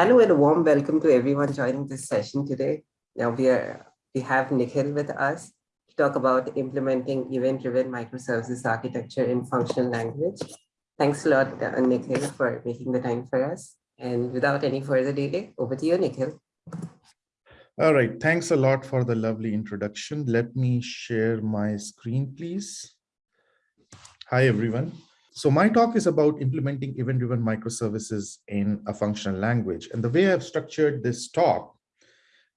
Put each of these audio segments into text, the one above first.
Hello and a warm welcome to everyone joining this session today. Now we are we have Nikhil with us to talk about implementing event-driven microservices architecture in functional language. Thanks a lot, uh, Nikhil, for making the time for us. And without any further delay, over to you, Nikhil. All right, thanks a lot for the lovely introduction. Let me share my screen, please. Hi, everyone. So my talk is about implementing event-driven microservices in a functional language. And the way I've structured this talk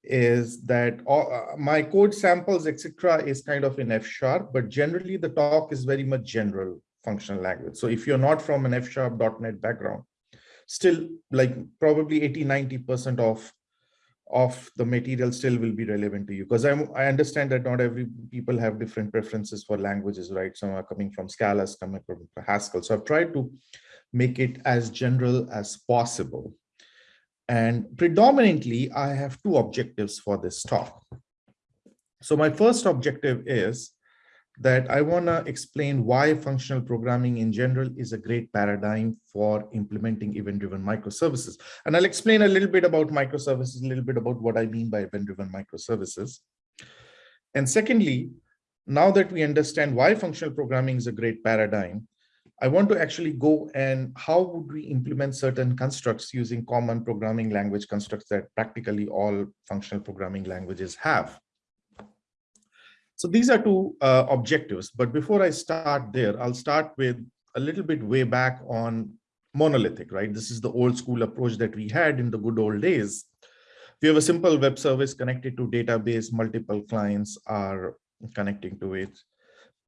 is that all, uh, my code samples, etc., is kind of in F sharp, but generally the talk is very much general functional language. So if you're not from an F .NET background, still like probably 80, 90% of of the material still will be relevant to you because I'm, I understand that not every people have different preferences for languages, right? Some are coming from Scala, some coming from Haskell. So I've tried to make it as general as possible. And predominantly, I have two objectives for this talk. So my first objective is that I want to explain why functional programming in general is a great paradigm for implementing event-driven microservices. And I'll explain a little bit about microservices, a little bit about what I mean by event-driven microservices. And secondly, now that we understand why functional programming is a great paradigm, I want to actually go and how would we implement certain constructs using common programming language constructs that practically all functional programming languages have. So these are two uh, objectives. But before I start there, I'll start with a little bit way back on monolithic, right? This is the old school approach that we had in the good old days. We have a simple web service connected to database, multiple clients are connecting to it.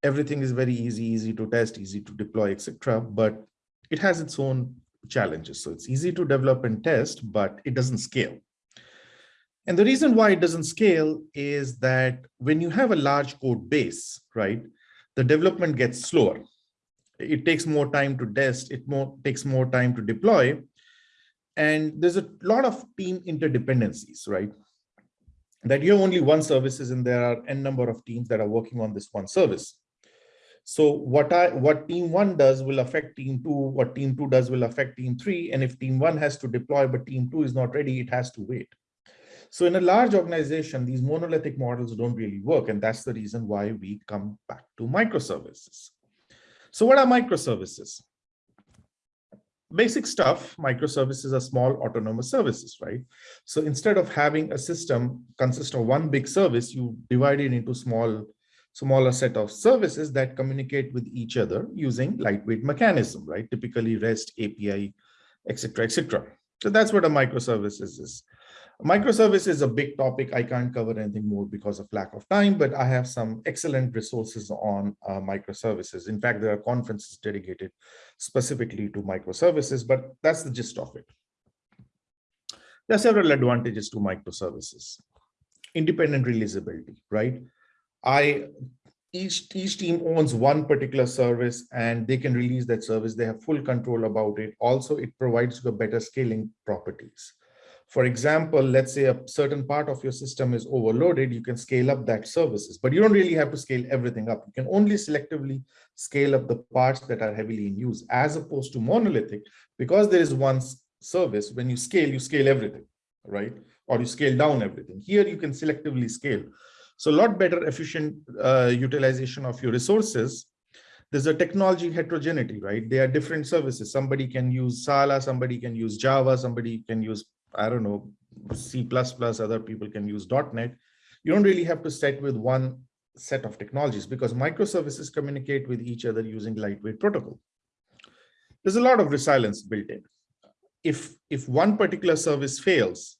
Everything is very easy, easy to test, easy to deploy, etc. But it has its own challenges. So it's easy to develop and test, but it doesn't scale. And the reason why it doesn't scale is that when you have a large code base, right, the development gets slower. It takes more time to test, it more takes more time to deploy. And there's a lot of team interdependencies, right? That you have only one services and there are n number of teams that are working on this one service. So what I what team one does will affect team two, what team two does will affect team three. And if team one has to deploy, but team two is not ready, it has to wait. So in a large organization, these monolithic models don't really work. And that's the reason why we come back to microservices. So what are microservices? Basic stuff, microservices are small autonomous services, right? So instead of having a system consist of one big service, you divide it into small, smaller set of services that communicate with each other using lightweight mechanism, right? Typically REST, API, etc., etc. So that's what a microservices is. Microservice is a big topic. I can't cover anything more because of lack of time, but I have some excellent resources on uh, microservices. In fact, there are conferences dedicated specifically to microservices, but that's the gist of it. There are several advantages to microservices. Independent releasability, right? I each each team owns one particular service and they can release that service. They have full control about it. Also, it provides the better scaling properties for example, let's say a certain part of your system is overloaded, you can scale up that services, but you don't really have to scale everything up. You can only selectively scale up the parts that are heavily in use as opposed to monolithic, because there is one service, when you scale, you scale everything, right? Or you scale down everything. Here you can selectively scale. So a lot better efficient uh, utilization of your resources there's a technology heterogeneity, right? There are different services. Somebody can use Scala, somebody can use Java, somebody can use I don't know, C++, other people can use .NET. You don't really have to set with one set of technologies because microservices communicate with each other using lightweight protocol. There's a lot of resilience built in. If, if one particular service fails,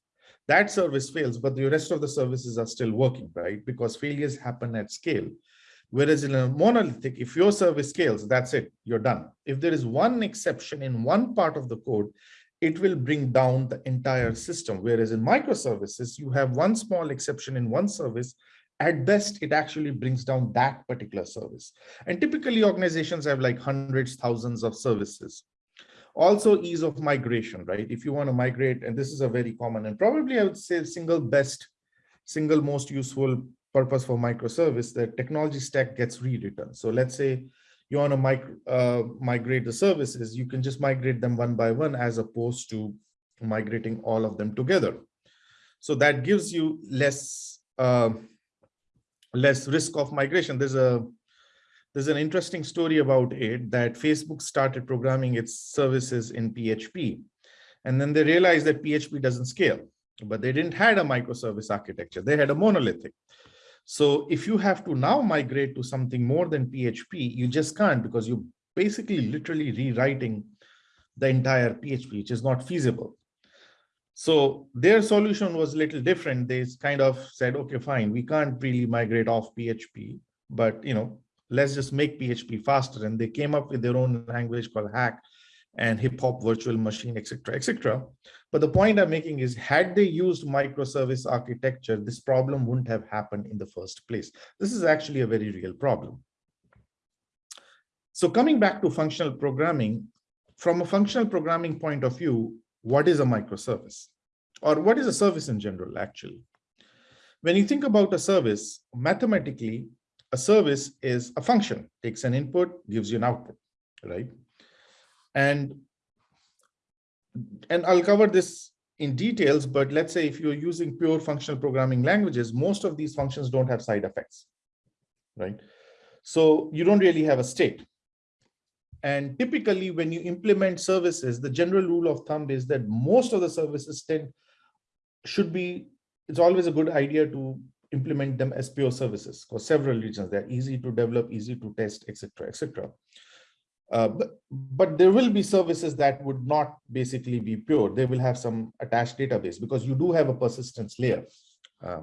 that service fails, but the rest of the services are still working, right? Because failures happen at scale. Whereas in a monolithic, if your service scales, that's it, you're done. If there is one exception in one part of the code, it will bring down the entire system. Whereas in microservices, you have one small exception in one service. At best, it actually brings down that particular service. And typically organizations have like hundreds, thousands of services. Also ease of migration, right? If you want to migrate, and this is a very common and probably I would say single best, single most useful purpose for microservice, the technology stack gets rewritten. So let's say you want to uh, migrate the services, you can just migrate them one by one as opposed to migrating all of them together. So that gives you less uh, less risk of migration. There's a there's an interesting story about it that Facebook started programming its services in PHP. And then they realized that PHP doesn't scale, but they didn't had a microservice architecture. They had a monolithic. So if you have to now migrate to something more than PHP, you just can't because you're basically literally rewriting the entire PHP, which is not feasible. So their solution was a little different. They kind of said, okay, fine, we can't really migrate off PHP, but you know, let's just make PHP faster. And they came up with their own language called Hack and HipHop virtual machine, etc., etc. But the point I'm making is had they used microservice architecture, this problem wouldn't have happened in the first place. This is actually a very real problem. So coming back to functional programming, from a functional programming point of view, what is a microservice? Or what is a service in general, actually? When you think about a service, mathematically, a service is a function, takes an input, gives you an output, right? And, and I'll cover this in details, but let's say if you're using pure functional programming languages, most of these functions don't have side effects, right? So you don't really have a state. And typically when you implement services, the general rule of thumb is that most of the services tend should be, it's always a good idea to implement them as pure services for several reasons. They're easy to develop, easy to test, etc., etc. Uh, but, but there will be services that would not basically be pure. They will have some attached database because you do have a persistence layer. Uh,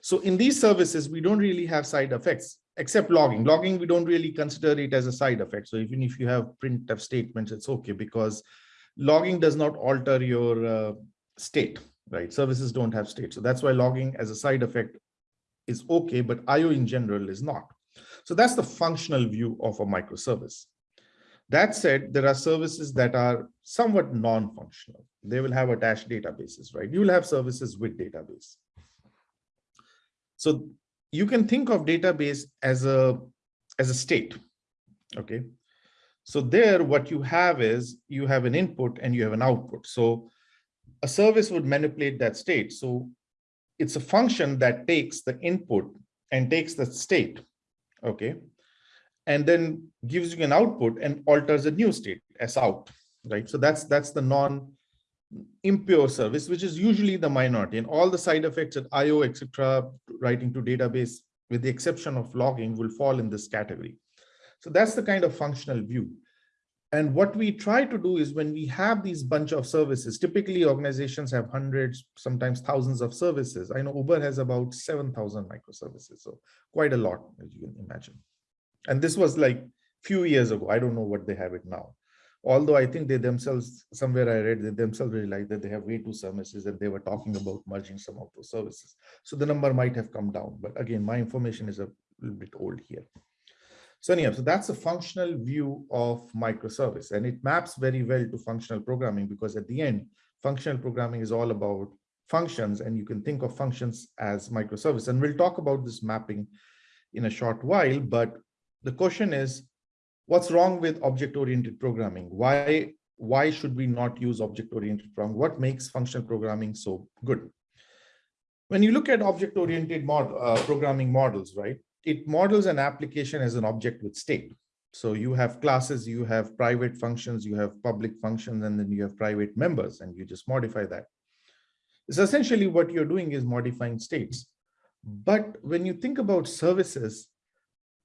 so in these services, we don't really have side effects except logging. Logging, we don't really consider it as a side effect. So even if you have printf statements, it's okay because logging does not alter your uh, state, right? Services don't have state. So that's why logging as a side effect is okay, but IO in general is not. So that's the functional view of a microservice. That said, there are services that are somewhat non-functional. They will have attached databases, right? You will have services with database. So you can think of database as a as a state okay so there what you have is you have an input and you have an output so a service would manipulate that state so it's a function that takes the input and takes the state okay and then gives you an output and alters a new state as out right so that's that's the non impure service, which is usually the minority and all the side effects at IO, etc., writing to database, with the exception of logging, will fall in this category. So that's the kind of functional view. And what we try to do is when we have these bunch of services, typically organizations have hundreds, sometimes thousands of services. I know Uber has about 7,000 microservices, so quite a lot, as you can imagine. And this was like few years ago. I don't know what they have it now although I think they themselves, somewhere I read, they themselves realized that they have way too services and they were talking about merging some of those services. So the number might have come down, but again, my information is a little bit old here. So anyhow, so that's a functional view of microservice and it maps very well to functional programming because at the end, functional programming is all about functions and you can think of functions as microservice. And we'll talk about this mapping in a short while, but the question is, what's wrong with object-oriented programming? Why, why should we not use object-oriented programming? What makes functional programming so good? When you look at object-oriented mod, uh, programming models, right, it models an application as an object with state. So you have classes, you have private functions, you have public functions, and then you have private members, and you just modify that. It's essentially what you're doing is modifying states. But when you think about services,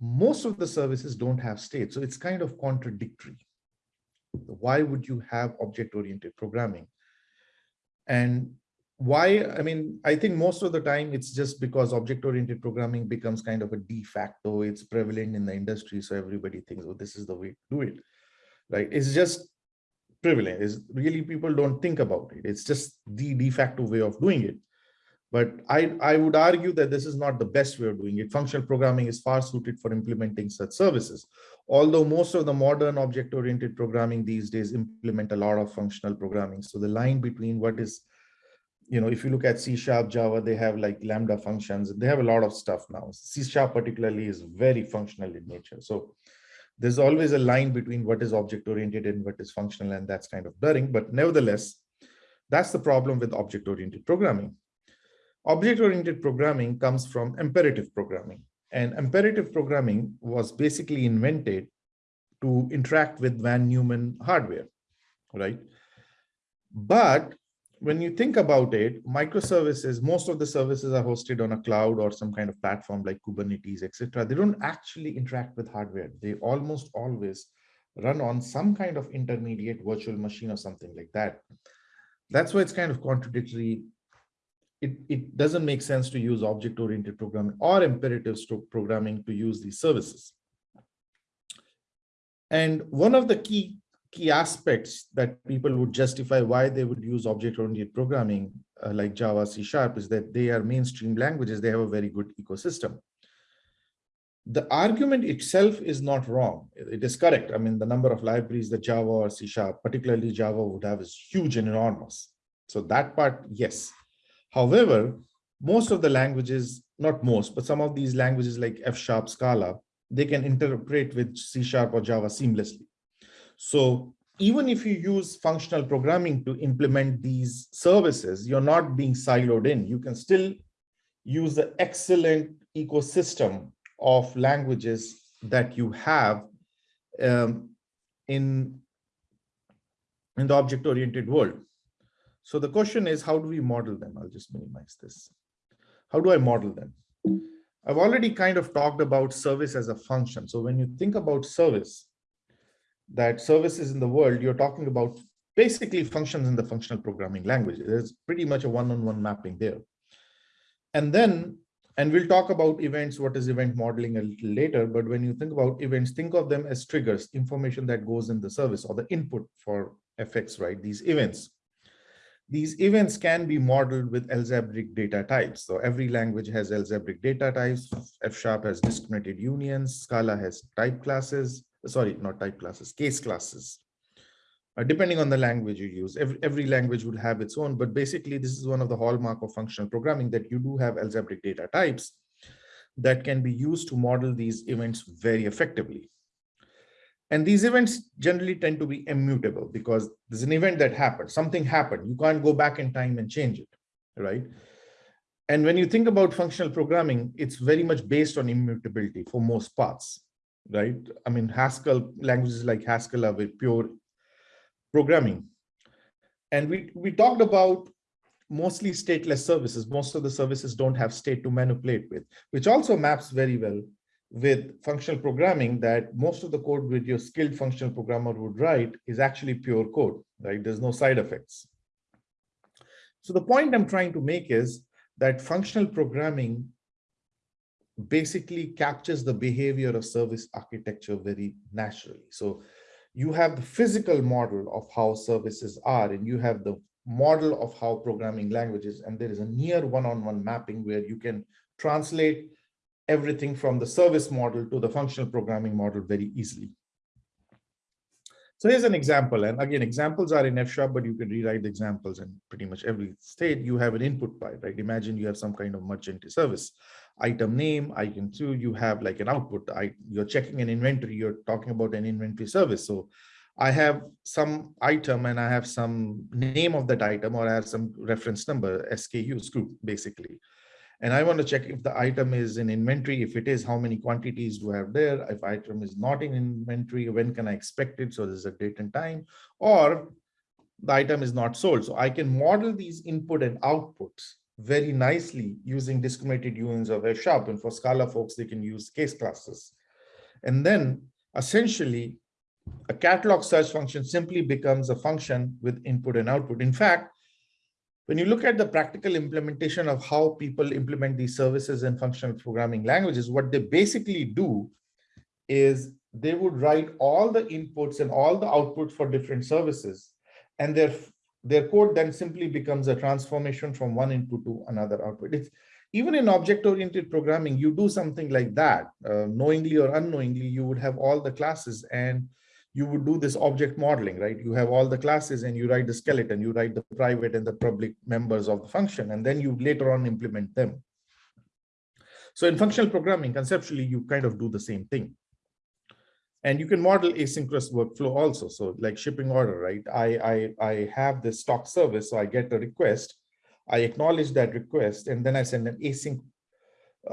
most of the services don't have state. So it's kind of contradictory. Why would you have object-oriented programming? And why, I mean, I think most of the time it's just because object-oriented programming becomes kind of a de facto, it's prevalent in the industry. So everybody thinks, oh, this is the way to do it, right? It's just prevalent. Is really people don't think about it. It's just the de facto way of doing it. But I, I would argue that this is not the best way of doing it. Functional programming is far suited for implementing such services. Although most of the modern object-oriented programming these days implement a lot of functional programming. So the line between what is, you know, if you look at C Sharp, Java, they have like Lambda functions. They have a lot of stuff now. C Sharp particularly is very functional in nature. So there's always a line between what is object-oriented and what is functional, and that's kind of blurring. But nevertheless, That's the problem with object-oriented programming. Object-oriented programming comes from imperative programming. And imperative programming was basically invented to interact with von Neumann hardware, right? But when you think about it, microservices, most of the services are hosted on a cloud or some kind of platform like Kubernetes, etc. They don't actually interact with hardware. They almost always run on some kind of intermediate virtual machine or something like that. That's why it's kind of contradictory. It, it doesn't make sense to use object-oriented programming or imperative programming to use these services. And one of the key key aspects that people would justify why they would use object-oriented programming uh, like Java, C Sharp is that they are mainstream languages. They have a very good ecosystem. The argument itself is not wrong. It is correct. I mean, the number of libraries that Java or C Sharp, particularly Java would have is huge and enormous. So that part, yes. However, most of the languages, not most, but some of these languages like F Sharp, Scala, they can interpret with C Sharp or Java seamlessly. So even if you use functional programming to implement these services, you're not being siloed in. You can still use the excellent ecosystem of languages that you have um, in, in the object-oriented world. So the question is, how do we model them? I'll just minimize this. How do I model them? I've already kind of talked about service as a function. So when you think about service, that services in the world, you're talking about basically functions in the functional programming language. There's pretty much a one-on-one -on -one mapping there. And then, and we'll talk about events, what is event modeling a little later, but when you think about events, think of them as triggers, information that goes in the service or the input for FX, right? These events. These events can be modeled with algebraic data types. So every language has algebraic data types. F Sharp has discriminated unions. Scala has type classes sorry, not type classes, case classes. Uh, depending on the language you use, every, every language would have its own, but basically this is one of the hallmark of functional programming that you do have algebraic data types that can be used to model these events very effectively. And these events generally tend to be immutable because there's an event that happened, something happened. You can't go back in time and change it, right? And when you think about functional programming, it's very much based on immutability for most parts right? I mean, Haskell, languages like Haskell are with pure programming. And we, we talked about mostly stateless services. Most of the services don't have state to manipulate with, which also maps very well with functional programming that most of the code with your skilled functional programmer would write is actually pure code, right? There's no side effects. So the point I'm trying to make is that functional programming basically captures the behavior of service architecture very naturally. So you have the physical model of how services are, and you have the model of how programming languages, and there is a near one-on-one -on -one mapping where you can translate everything from the service model to the functional programming model very easily. So here's an example. And again, examples are in F sharp, but you can rewrite the examples in pretty much every state. You have an input pipe, right? Imagine you have some kind of merchant service item name, item two, you have like an output. I, you're checking an inventory, you're talking about an inventory service. So I have some item and I have some name of that item or I have some reference number, SKU, group, basically. And I want to check if the item is in inventory. If it is, how many quantities do I have there? If item is not in inventory, when can I expect it? So there's a date and time, or the item is not sold. So I can model these input and outputs very nicely using discriminated unions of F sharp. And for Scala folks, they can use case classes. And then essentially a catalog search function simply becomes a function with input and output. In fact, when you look at the practical implementation of how people implement these services in functional programming languages, what they basically do is they would write all the inputs and all the outputs for different services. And their, their code then simply becomes a transformation from one input to another output. It's, even in object-oriented programming, you do something like that, uh, knowingly or unknowingly, you would have all the classes and you would do this object modeling, right? You have all the classes and you write the skeleton, you write the private and the public members of the function, and then you later on implement them. So in functional programming, conceptually, you kind of do the same thing. And you can model asynchronous workflow also. So like shipping order, right? I, I, I have this stock service, so I get a request. I acknowledge that request, and then I send an async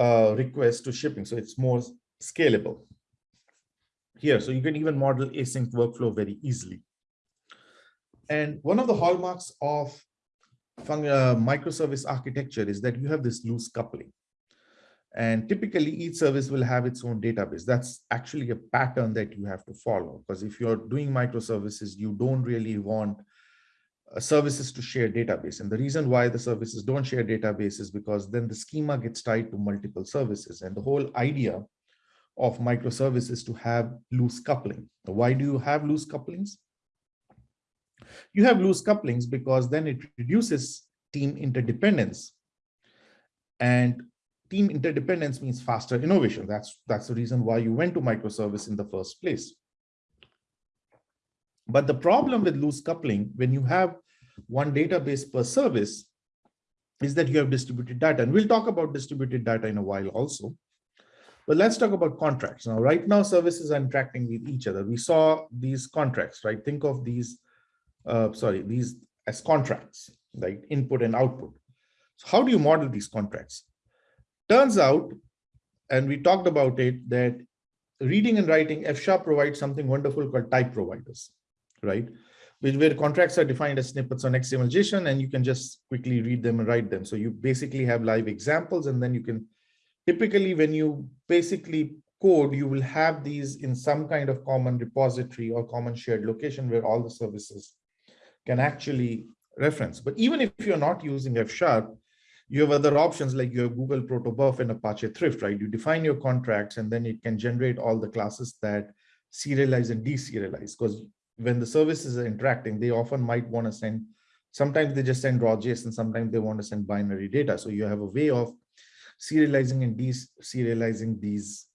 uh, request to shipping. So it's more scalable here. So you can even model async workflow very easily. And one of the hallmarks of uh, microservice architecture is that you have this loose coupling. And typically each service will have its own database. That's actually a pattern that you have to follow because if you're doing microservices, you don't really want uh, services to share database. And the reason why the services don't share database is because then the schema gets tied to multiple services. And the whole idea of microservices to have loose coupling. Why do you have loose couplings? You have loose couplings because then it reduces team interdependence. And team interdependence means faster innovation. That's, that's the reason why you went to microservice in the first place. But the problem with loose coupling, when you have one database per service, is that you have distributed data. And we'll talk about distributed data in a while also. But let's talk about contracts. Now, right now, services are interacting with each other. We saw these contracts, right? Think of these, uh, sorry, these as contracts, like input and output. So how do you model these contracts? Turns out, and we talked about it, that reading and writing, F-sharp provides something wonderful called type providers, right? Which where contracts are defined as snippets on XML JSON, and you can just quickly read them and write them. So you basically have live examples, and then you can typically when you basically code, you will have these in some kind of common repository or common shared location where all the services can actually reference. But even if you're not using F sharp, you have other options like your Google protobuf and Apache Thrift, right? You define your contracts and then it can generate all the classes that serialize and deserialize because when the services are interacting, they often might want to send, sometimes they just send raw JSON, sometimes they want to send binary data. So you have a way of serializing and deserializing these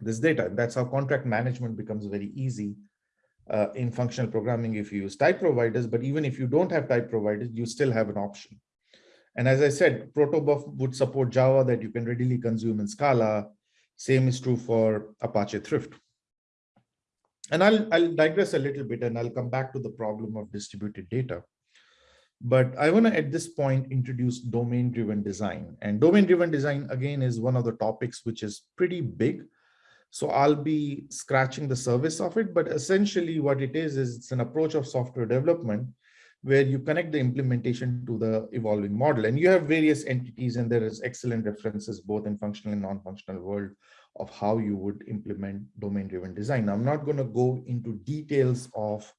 this data. That's how contract management becomes very easy uh, in functional programming if you use type providers. But even if you don't have type providers, you still have an option. And as I said, Protobuf would support Java that you can readily consume in Scala. Same is true for Apache Thrift. And I'll, I'll digress a little bit and I'll come back to the problem of distributed data. But I want to, at this point, introduce domain-driven design. And domain-driven design, again, is one of the topics which is pretty big. So I'll be scratching the surface of it, but essentially what it is, is it's an approach of software development where you connect the implementation to the evolving model. And you have various entities and there is excellent references both in functional and non-functional world of how you would implement domain-driven design. I'm not going to go into details of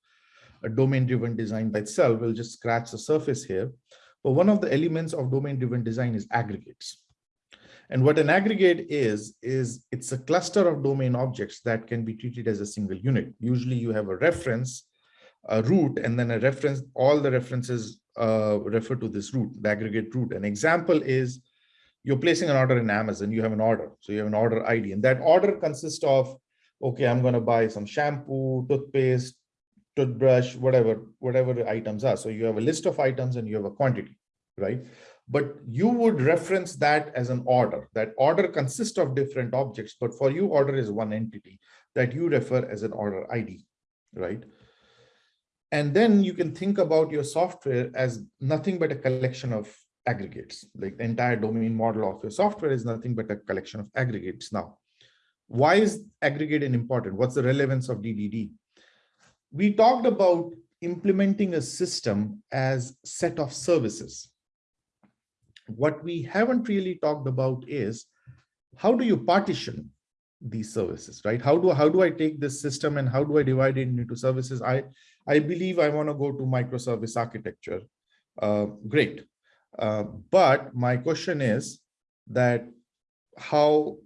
a domain-driven design by itself. We'll just scratch the surface here. But one of the elements of domain-driven design is aggregates. And what an aggregate is, is it's a cluster of domain objects that can be treated as a single unit. Usually you have a reference, a root, and then a reference, all the references uh, refer to this root, the aggregate root. An example is you're placing an order in Amazon, you have an order. So you have an order ID and that order consists of, okay, I'm going to buy some shampoo, toothpaste, toothbrush, whatever, whatever items are. So you have a list of items and you have a quantity, right? But you would reference that as an order. That order consists of different objects, but for you, order is one entity that you refer as an order ID, right? And then you can think about your software as nothing but a collection of aggregates. Like the entire domain model of your software is nothing but a collection of aggregates. Now, why is aggregate important? What's the relevance of DDD? We talked about implementing a system as set of services. What we haven't really talked about is how do you partition these services, right? How do how do I take this system and how do I divide it into services? I I believe I want to go to microservice architecture. Uh, great, uh, but my question is that how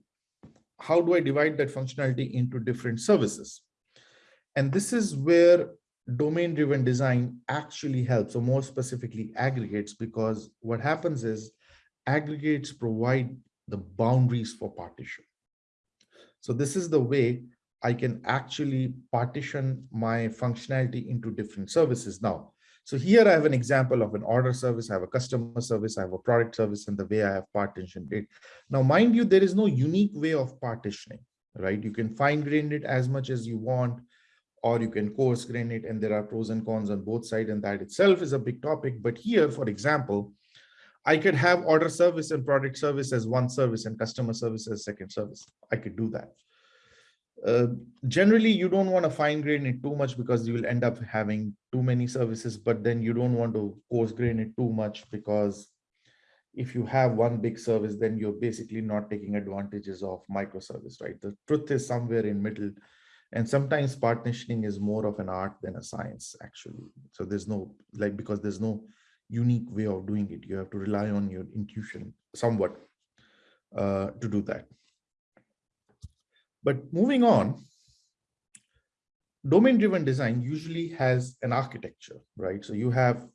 how do I divide that functionality into different services? And this is where domain driven design actually helps, or more specifically aggregates, because what happens is aggregates provide the boundaries for partition. So this is the way I can actually partition my functionality into different services now. So here I have an example of an order service, I have a customer service, I have a product service, and the way I have partitioned it. Now, mind you, there is no unique way of partitioning. right? You can fine grain it as much as you want, or you can coarse grain it, and there are pros and cons on both sides, and that itself is a big topic. But here, for example, I could have order service and product service as one service and customer service as second service. I could do that. Uh, generally, you don't want to fine grain it too much because you will end up having too many services, but then you don't want to coarse grain it too much because if you have one big service, then you're basically not taking advantages of microservice, right? The truth is somewhere in middle. And sometimes partitioning is more of an art than a science, actually. So there's no, like, because there's no unique way of doing it. You have to rely on your intuition somewhat uh, to do that. But moving on, domain-driven design usually has an architecture, right? So you have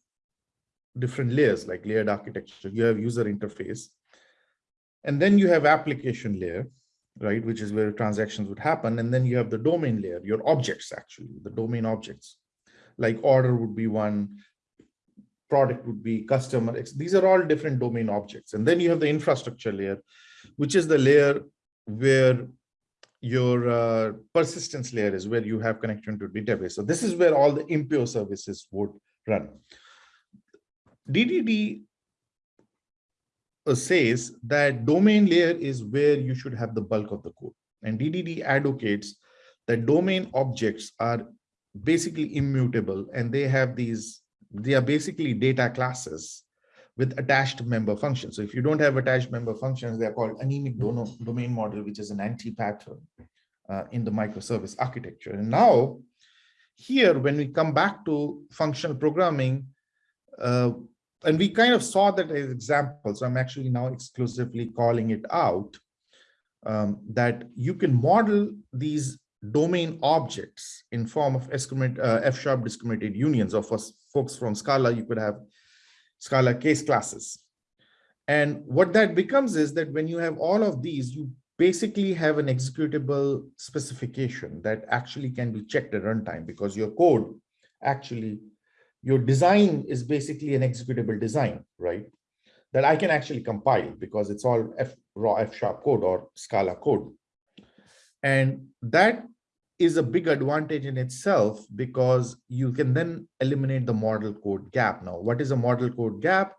different layers like layered architecture. You have user interface, and then you have application layer, right? Which is where transactions would happen. And then you have the domain layer, your objects, actually, the domain objects. Like order would be one, product would be customer. These are all different domain objects. And then you have the infrastructure layer, which is the layer where your uh, persistence layer is where you have connection to database. So this is where all the impure services would run. DDD says that domain layer is where you should have the bulk of the code. And DDD advocates that domain objects are basically immutable and they have these, they are basically data classes with attached member functions. So if you don't have attached member functions, they're called anemic domain model, which is an anti-pattern uh, in the microservice architecture. And now here, when we come back to functional programming, uh, and we kind of saw that as example, so I'm actually now exclusively calling it out, um, that you can model these domain objects in form of uh, F-sharp discriminated unions, or for folks from Scala, you could have Scala case classes. And what that becomes is that when you have all of these, you basically have an executable specification that actually can be checked at runtime because your code actually, your design is basically an executable design, right? That I can actually compile because it's all F, raw F sharp code or Scala code. And that is a big advantage in itself because you can then eliminate the model code gap. Now, what is a model code gap?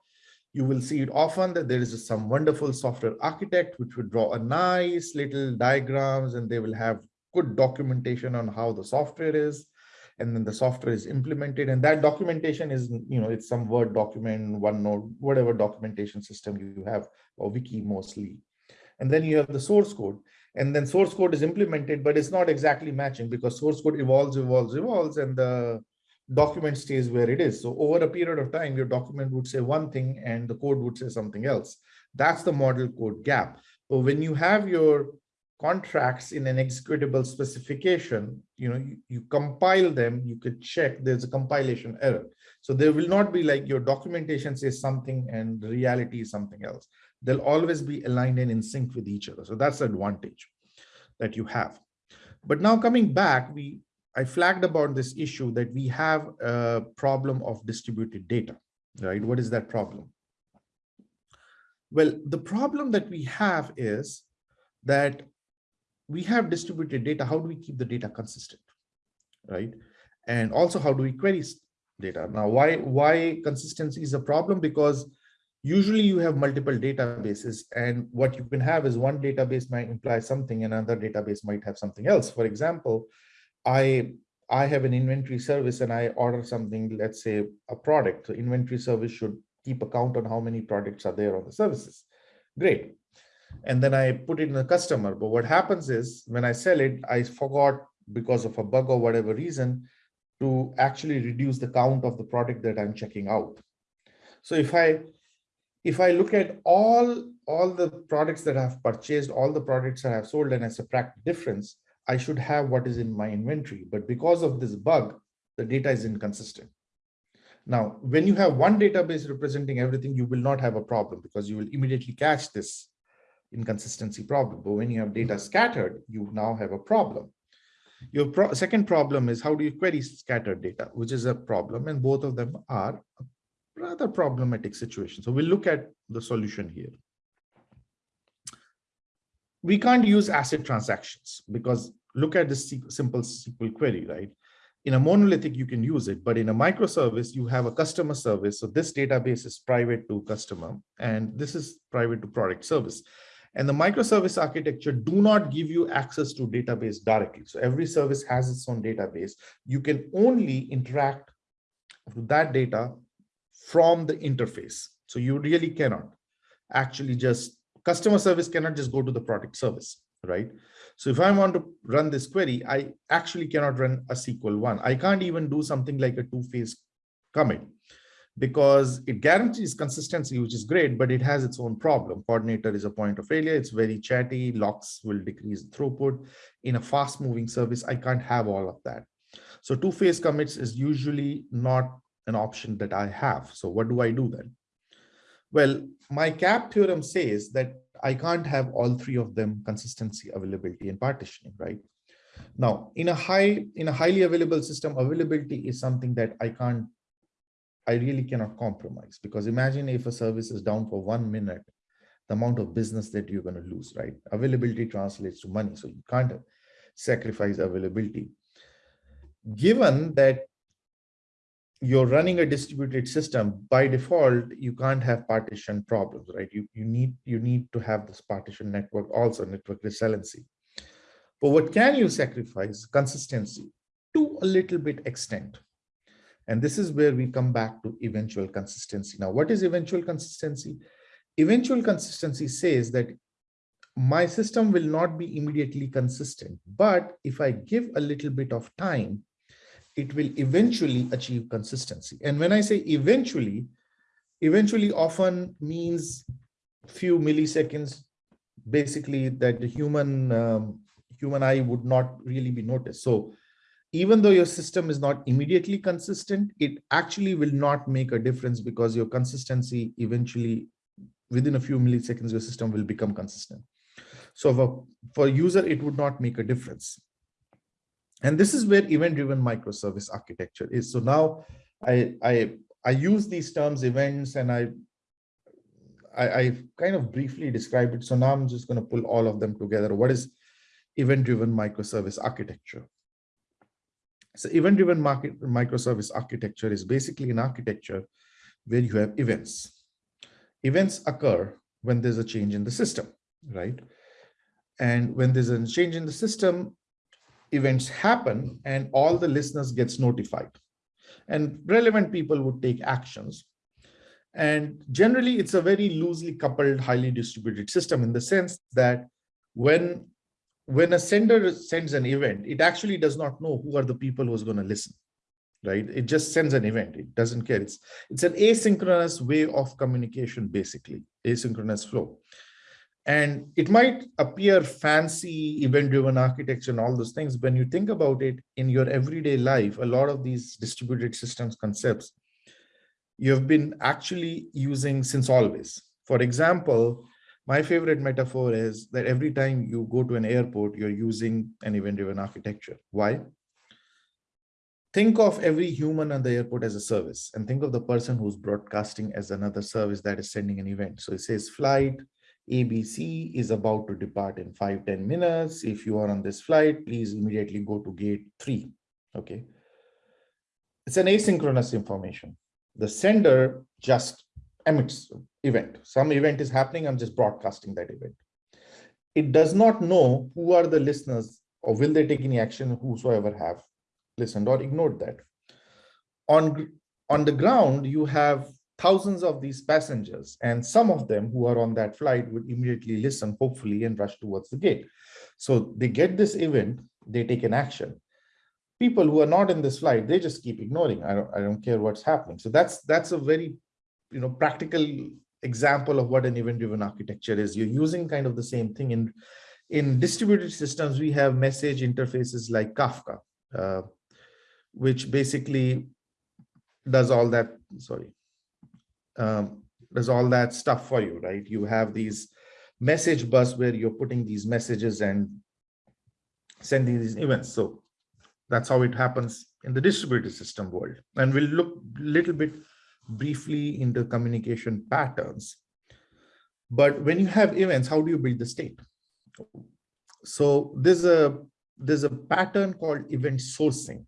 You will see it often that there is some wonderful software architect which would draw a nice little diagrams and they will have good documentation on how the software is and then the software is implemented and that documentation is you know it's some word document onenote whatever documentation system you have or wiki mostly and then you have the source code and then source code is implemented, but it's not exactly matching because source code evolves, evolves, evolves, and the document stays where it is. So over a period of time, your document would say one thing and the code would say something else. That's the model code gap. But when you have your contracts in an executable specification, you know, you, you compile them, you could check there's a compilation error. So there will not be like your documentation says something and reality is something else they'll always be aligned and in sync with each other. So that's the advantage that you have. But now coming back, we I flagged about this issue that we have a problem of distributed data, right? What is that problem? Well, the problem that we have is that we have distributed data. How do we keep the data consistent, right? And also, how do we query data? Now, why, why consistency is a problem? Because usually you have multiple databases and what you can have is one database might imply something another database might have something else for example i i have an inventory service and i order something let's say a product so inventory service should keep account on how many products are there on the services great and then i put it in the customer but what happens is when i sell it i forgot because of a bug or whatever reason to actually reduce the count of the product that i'm checking out so if i if I look at all, all the products that I've purchased, all the products that I've sold and I subtract the difference, I should have what is in my inventory. But because of this bug, the data is inconsistent. Now, when you have one database representing everything, you will not have a problem because you will immediately catch this inconsistency problem. But when you have data mm-hmm. scattered, you now have a problem. Your pro second problem is how do you query scattered data, which is a problem, and both of them are rather problematic situation. So we'll look at the solution here. we can't use ACID transactions because look at this simple SQL query, right? In a monolithic, you can use it, but in a microservice, you have a customer service. So this database is private to customer, and this is private to product service. And the microservice architecture do not give you access to database directly. So every service has its own database. You can only interact with that data from the interface. So you really cannot actually just customer service cannot just go to the product service, right? So if I want to run this query, I actually cannot run a SQL one. I can't even do something like a two-phase commit because it guarantees consistency, which is great, but it has its own problem. Coordinator is a point of failure. It's very chatty. Locks will decrease throughput. In a fast moving service, I can't have all of that. So two-phase commits is usually not an option that I have. So what do I do then? Well, my CAP theorem says that I can't have all three of them consistency, availability, and partitioning, right? Now, in a high, in a highly available system, availability is something that I can't I really cannot compromise because imagine if a service is down for one minute, the amount of business that you're going to lose, right? Availability translates to money. So you can't sacrifice availability. Given that you're running a distributed system by default, you can't have partition problems, right? You, you need you need to have this partition network also network resiliency. But what can you sacrifice? Consistency to a little bit extent. And this is where we come back to eventual consistency. Now, what is eventual consistency? Eventual consistency says that my system will not be immediately consistent, but if I give a little bit of time, it will eventually achieve consistency. And when I say eventually, eventually often means few milliseconds, basically that the human um, human eye would not really be noticed. So even though your system is not immediately consistent, it actually will not make a difference because your consistency eventually, within a few milliseconds, your system will become consistent. So for, for user, it would not make a difference. And this is where event-driven microservice architecture is. So now I, I, I use these terms events and I, I, I kind of briefly described it. So now I'm just going to pull all of them together. What is event-driven microservice architecture? So event-driven market microservice architecture is basically an architecture where you have events. Events occur when there's a change in the system, right? And when there's a change in the system, events happen and all the listeners gets notified. And relevant people would take actions. And generally, it's a very loosely coupled, highly distributed system in the sense that when when a sender sends an event, it actually does not know who are the people who's going to listen, right? It just sends an event. It doesn't care. It's, it's an asynchronous way of communication, basically, asynchronous flow. And it might appear fancy event-driven architecture and all those things. When you think about it in your everyday life, a lot of these distributed systems concepts, you've been actually using since always. For example, my favorite metaphor is that every time you go to an airport, you're using an event-driven architecture. Why? Think of every human on the airport as a service and think of the person who's broadcasting as another service that is sending an event. So it says flight ABC is about to depart in five ten minutes. If you are on this flight, please immediately go to gate three. Okay. It's an asynchronous information. The sender just emits event. Some event is happening, I'm just broadcasting that event. It does not know who are the listeners or will they take any action whosoever have listened or ignored that. On, on the ground, you have thousands of these passengers and some of them who are on that flight would immediately listen, hopefully, and rush towards the gate. So they get this event, they take an action. People who are not in this flight, they just keep ignoring. I don't, I don't care what's happening. So that's that's a very you know practical example of what an event-driven architecture is. You're using kind of the same thing in in distributed systems. We have message interfaces like Kafka, uh, which basically does all that. Sorry, um, does all that stuff for you, right? You have these message bus where you're putting these messages and sending these events. So that's how it happens in the distributed system world. And we'll look a little bit briefly into communication patterns. But when you have events, how do you build the state? So there's a there's a pattern called event sourcing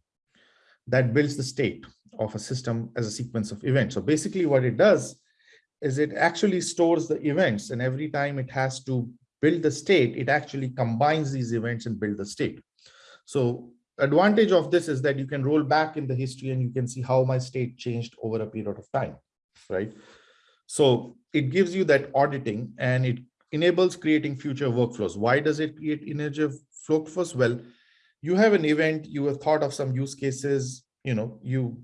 that builds the state of a system as a sequence of events. So basically what it does is it actually stores the events and every time it has to build the state, it actually combines these events and build the state. So advantage of this is that you can roll back in the history and you can see how my state changed over a period of time, right? So it gives you that auditing and it enables creating future workflows. Why does it create energy workflows? Well, you have an event, you have thought of some use cases, you know, you,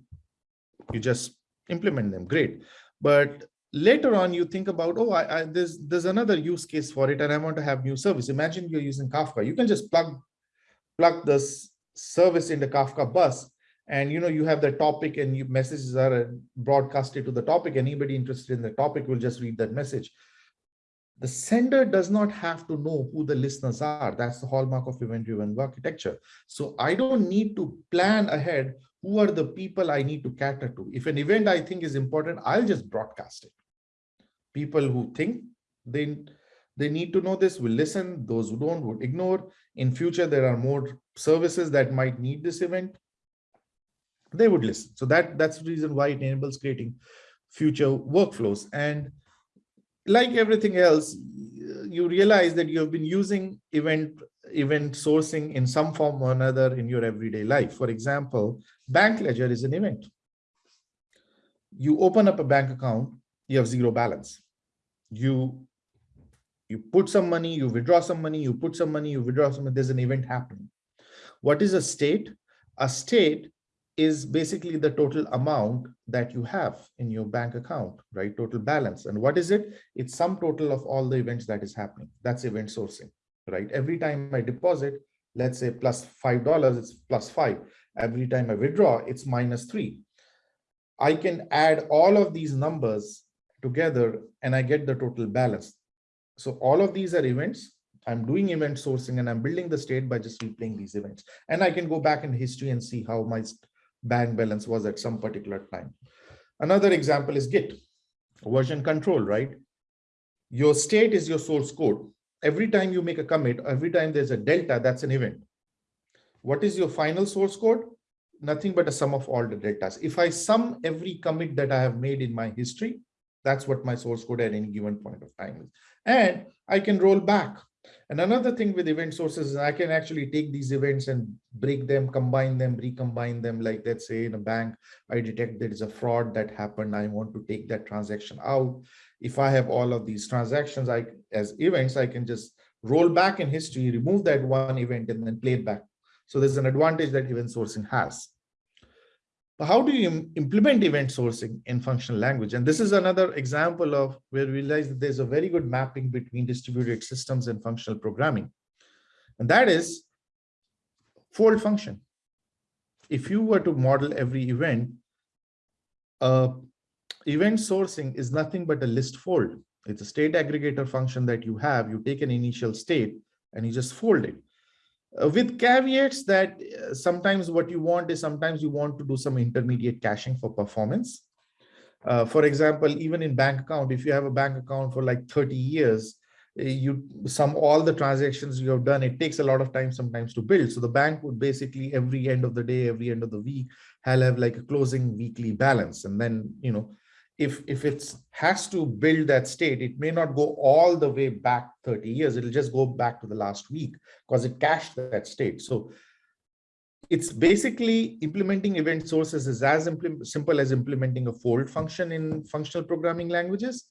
you just implement them, great. But later on, you think about, oh, I, I, there's, there's another use case for it and I want to have new service. Imagine you're using Kafka. You can just plug, plug this service in the Kafka bus and you know you have the topic and messages are uh, broadcasted to the topic anybody interested in the topic will just read that message the sender does not have to know who the listeners are. That's the hallmark of event-driven architecture. So I don't need to plan ahead who are the people I need to cater to. If an event I think is important, I'll just broadcast it. People who think they, they need to know this will listen. Those who don't would ignore. In future, there are more services that might need this event. They would listen. So that, that's the reason why it enables creating future workflows. And like everything else, you realize that you have been using event event sourcing in some form or another in your everyday life. For example, bank ledger is an event. You open up a bank account, you have zero balance. You you put some money, you withdraw some money, you put some money, you withdraw some money, there's an event happening. What is a state? A state is basically the total amount that you have in your bank account, right? Total balance. And what is it? It's sum total of all the events that is happening. That's event sourcing, right? Every time I deposit, let's say plus $5, it's plus five. Every time I withdraw, it's minus three. I can add all of these numbers together and I get the total balance. So all of these are events. I'm doing event sourcing and I'm building the state by just replaying these events. And I can go back in history and see how my bank balance was at some particular time. Another example is Git, version control, right? Your state is your source code. Every time you make a commit, every time there's a delta, that's an event. What is your final source code? Nothing but a sum of all the deltas. If I sum every commit that I have made in my history, that's what my source code at any given point of time is. And I can roll back and another thing with event sources is I can actually take these events and break them, combine them, recombine them. Like let's say in a bank, I detect there is a fraud that happened. I want to take that transaction out. If I have all of these transactions I as events, I can just roll back in history, remove that one event and then play it back. So there's an advantage that event sourcing has. But how do you implement event sourcing in functional language? And this is another example of where we realize that there's a very good mapping between distributed systems and functional programming. And that is fold function. If you were to model every event, uh, event sourcing is nothing but a list fold. It's a state aggregator function that you have. You take an initial state and you just fold it. Uh, with caveats that uh, sometimes what you want is sometimes you want to do some intermediate caching for performance. Uh, for example, even in bank account, if you have a bank account for like 30 years, uh, you sum all the transactions you have done, it takes a lot of time sometimes to build. So the bank would basically every end of the day, every end of the week, have like a closing weekly balance. And then, you know, if if it has to build that state, it may not go all the way back 30 years. It'll just go back to the last week because it cached that state. So it's basically implementing event sources is as simple as implementing a fold function in functional programming languages,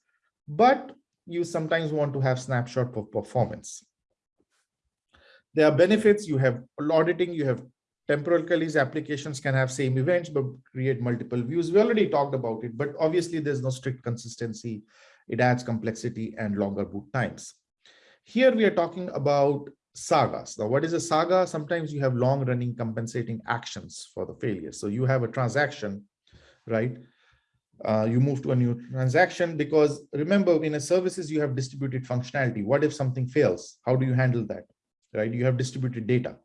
but you sometimes want to have snapshot of performance. There are benefits. You have auditing, you have temporal Temporally, applications can have same events, but create multiple views. We already talked about it, but obviously there's no strict consistency. It adds complexity and longer boot times. Here we are talking about sagas. Now, what is a saga? Sometimes you have long running compensating actions for the failure. So you have a transaction, right? Uh, you move to a new transaction because remember in a services, you have distributed functionality. What if something fails? How do you handle that, right? You have distributed data.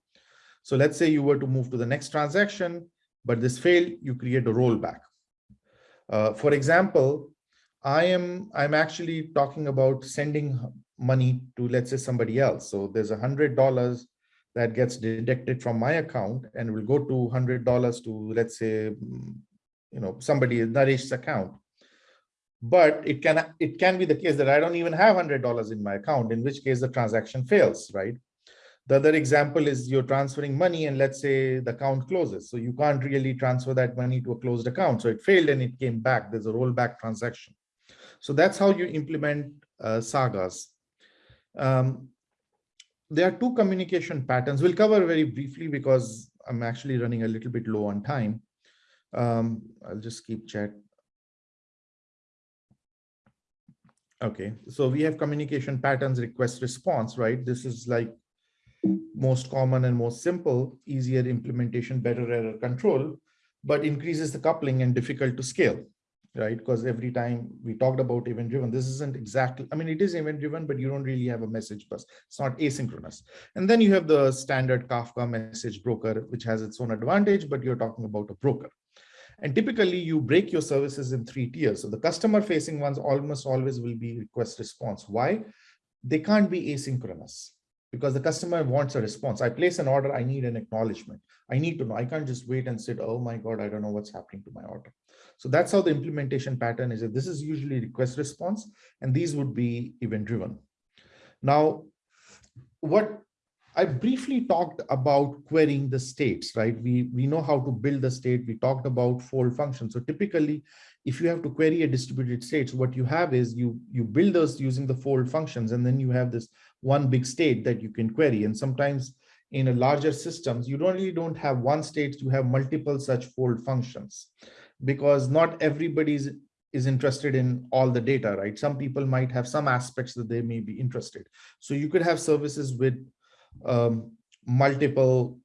So let's say you were to move to the next transaction, but this failed, you create a rollback. Uh, for example, I am I'm actually talking about sending money to, let's say, somebody else. So there's a hundred dollars that gets deducted from my account and will go to hundred dollars to, let's say, you know, somebody Naresh's account. But it can it can be the case that I don't even have hundred dollars in my account, in which case the transaction fails, right? The other example is you're transferring money and let's say the account closes. So you can't really transfer that money to a closed account. So it failed and it came back. There's a rollback transaction. So that's how you implement uh, sagas. Um, there are two communication patterns. We'll cover very briefly because I'm actually running a little bit low on time. Um, I'll just keep chat. Okay, so we have communication patterns, request response, right? This is like most common and most simple, easier implementation, better error control, but increases the coupling and difficult to scale, right? Because every time we talked about event driven, this isn't exactly, I mean, it is event driven, but you don't really have a message bus. It's not asynchronous. And then you have the standard Kafka message broker, which has its own advantage, but you're talking about a broker. And typically you break your services in three tiers. So the customer facing ones almost always will be request response. Why? They can't be asynchronous because the customer wants a response. I place an order, I need an acknowledgement. I need to know, I can't just wait and sit, oh my God, I don't know what's happening to my order. So that's how the implementation pattern is. This is usually request response, and these would be event driven. Now, what I briefly talked about querying the states, right? We, we know how to build the state. We talked about fold functions. So typically, if you have to query a distributed state, what you have is you, you build those using the fold functions, and then you have this one big state that you can query. And sometimes in a larger systems, you don't really don't have one state, you have multiple such fold functions because not everybody's is interested in all the data, right? Some people might have some aspects that they may be interested. So you could have services with um, multiple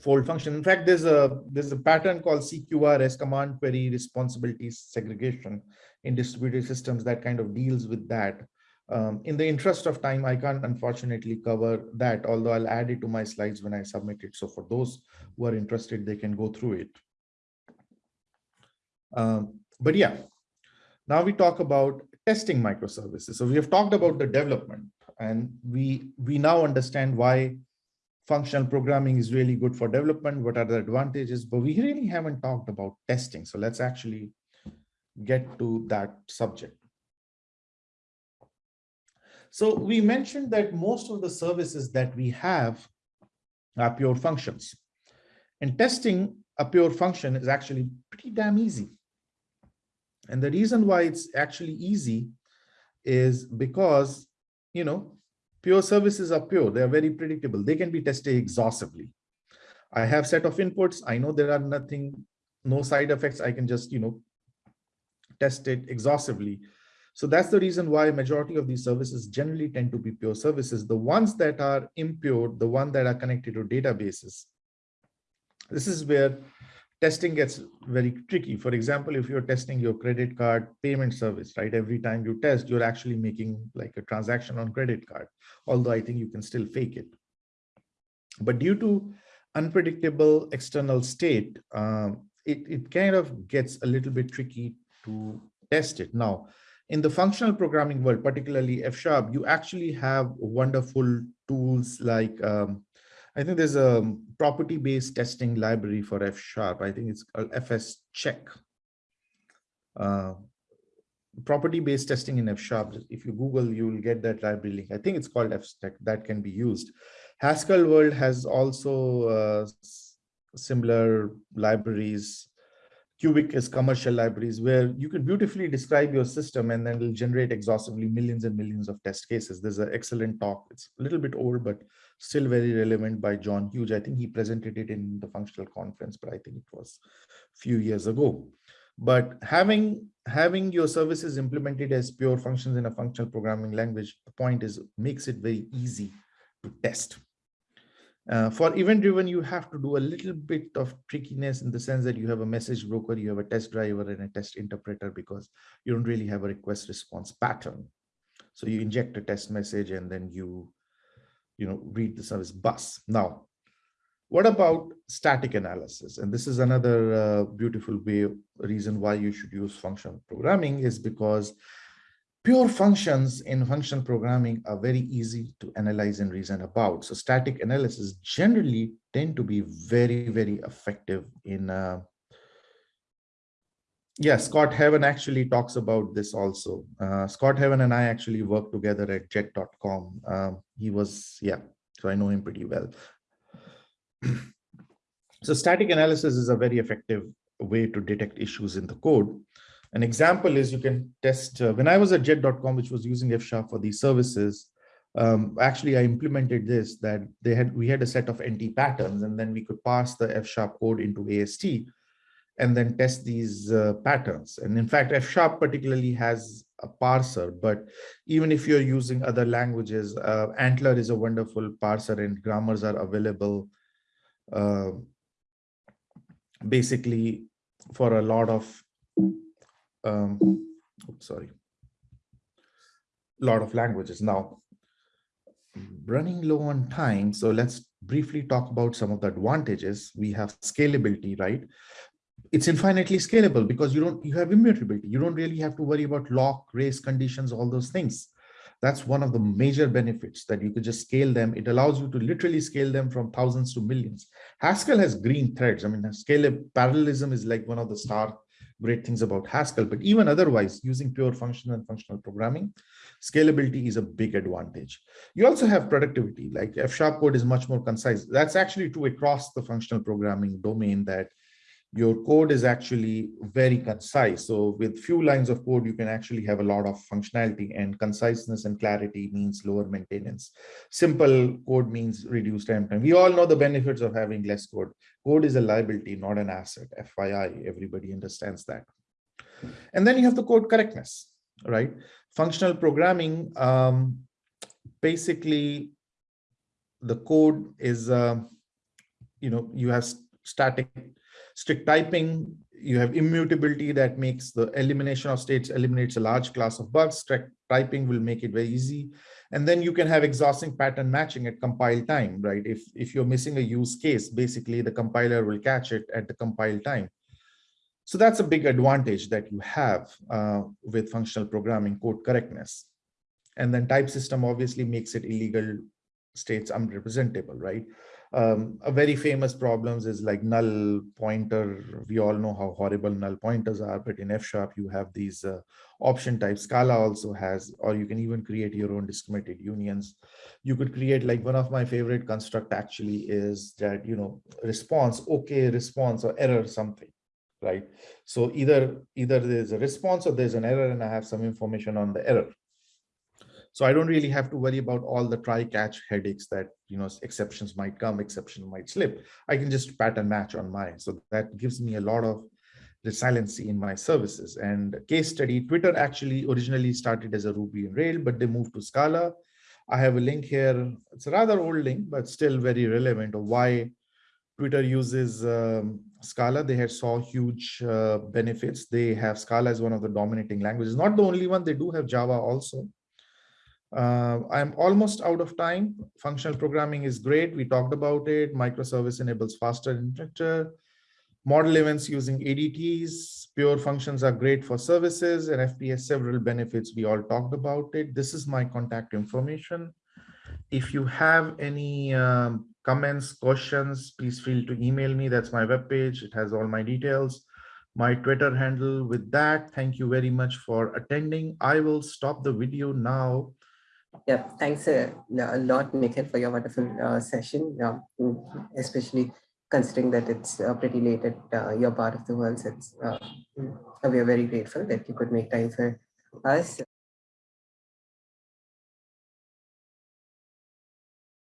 fold function. In fact, there's a there's a pattern called CQRS command query responsibility segregation in distributed systems that kind of deals with that. Um, in the interest of time, I can't unfortunately cover that, although I'll add it to my slides when I submit it. So for those who are interested, they can go through it. Um, but yeah, now we talk about testing microservices. So we have talked about the development and we, we now understand why functional programming is really good for development. What are the advantages? But we really haven't talked about testing. So let's actually get to that subject. So we mentioned that most of the services that we have are pure functions. And testing a pure function is actually pretty damn easy. And the reason why it's actually easy is because, you know, pure services are pure. They are very predictable. They can be tested exhaustively. I have set of inputs. I know there are nothing, no side effects. I can just, you know, test it exhaustively. So that's the reason why majority of these services generally tend to be pure services. The ones that are impure, the one that are connected to databases, this is where testing gets very tricky. For example, if you're testing your credit card payment service, right? Every time you test, you're actually making like a transaction on credit card, although I think you can still fake it. But due to unpredictable external state, um, it, it kind of gets a little bit tricky to test it. Now, in the functional programming world, particularly F Sharp, you actually have wonderful tools like, um, I think there's a property-based testing library for F Sharp. I think it's called FS Check. Uh, property-based testing in F Sharp. If you Google, you will get that library link. I think it's called F Check that can be used. Haskell World has also uh, similar libraries QuviQ is commercial libraries where you can beautifully describe your system and then it'll generate exhaustively millions and millions of test cases. There's an excellent talk. It's a little bit old, but still very relevant by John Hughes. I think he presented it in the functional conference, but I think it was a few years ago. But having having your services implemented as pure functions in a functional programming language, the point is makes it very easy to test. Uh, for event driven, you have to do a little bit of trickiness in the sense that you have a message broker, you have a test driver and a test interpreter because you don't really have a request response pattern. So you inject a test message and then you, you know, read the service bus. Now, what about static analysis? And this is another uh, beautiful way, reason why you should use functional programming is because pure functions in functional programming are very easy to analyze and reason about. So static analysis generally tend to be very, very effective in uh, yeah, Scott Havens actually talks about this also. Uh, Scott Havens and I actually worked together at jet.com. Um, he was, yeah, so I know him pretty well. so static analysis is a very effective way to detect issues in the code. An example is you can test, uh, when I was at jet.com, which was using F-sharp for these services, um, actually I implemented this that they had we had a set of anti-patterns and then we could pass the F-sharp code into AST and then test these uh, patterns. And in fact, F sharp particularly has a parser, but even if you're using other languages, uh, ANTLR is a wonderful parser and grammars are available uh, basically for a lot of, um, oops, sorry, lot of languages. Now, running low on time, so let's briefly talk about some of the advantages. We have scalability, right? it's infinitely scalable because you don't you have immutability you don't really have to worry about lock race conditions all those things that's one of the major benefits that you could just scale them it allows you to literally scale them from thousands to millions haskell has green threads i mean scale parallelism is like one of the star great things about haskell but even otherwise using pure functional and functional programming scalability is a big advantage. You also have productivity like f sharp code is much more concise. That's actually true across the functional programming domain that your code is actually very concise. So with few lines of code, you can actually have a lot of functionality and conciseness and clarity means lower maintenance. Simple code means reduced time. We all know the benefits of having less code. Code is a liability, not an asset. FYI, everybody understands that. And then you have the code correctness, right? Functional programming, um, basically the code is, uh, you know, you have static strict typing, you have immutability that makes the elimination of states eliminates a large class of bugs. Strict typing will make it very easy. And then you can have exhausting pattern matching at compile time, right? If, if you're missing a use case, basically the compiler will catch it at the compile time. So that's a big advantage that you have uh, with functional programming code correctness. And then type system obviously makes it illegal states unrepresentable, right? Um, a very famous problems is like null pointer. We all know how horrible null pointers are, but in F sharp, you have these uh, option type. Scala also has, or you can even create your own discriminated unions. You could create like one of my favorite construct actually is that, you know, response, okay, response or error something right so either either there's a response or there's an error and i have some information on the error so I don't really have to worry about all the try catch headaches that, you know, exceptions might come, exception might slip. I can just pattern match on mine. So that gives me a lot of resiliency in my services. And case study, Twitter actually originally started as a Ruby and Rail, but they moved to Scala. I have a link here. It's a rather old link, but still very relevant of why Twitter uses um, Scala. They had saw huge uh, benefits. They have Scala as one of the dominating languages. Not the only one, they do have Java also. Uh, I'm almost out of time. Functional programming is great. We talked about it. Microservice enables faster infrastructure. Model events using ADTs. Pure functions are great for services and FP has several benefits. We all talked about it. This is my contact information. If you have any um, comments, questions, please feel to email me. That's my webpage. It has all my details my Twitter handle with that. Thank you very much for attending. I will stop the video now yeah, thanks a, a lot, Nikhil, for your wonderful uh, session, um, especially considering that it's uh, pretty late at uh, your part of the world. So uh, we are very grateful that you could make time for us.